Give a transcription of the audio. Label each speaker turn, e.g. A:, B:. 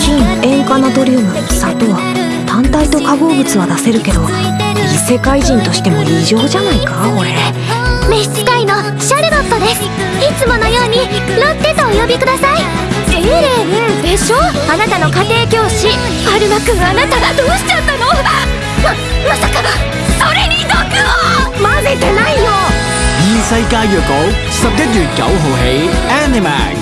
A: 金塩化ナトリウム砂糖単体と化合物は出せるけど異世界人としても異常じゃないか？俺。
B: 召使いのシャルロットです。いつものようにロッテとお呼びください。エレンでしょ？あなたの家庭教師。アルマ君あなたどうしちゃったの？ままさかそれに毒を！
A: 混ぜてないよ。
C: 異世界旅行十一月九起 Animax。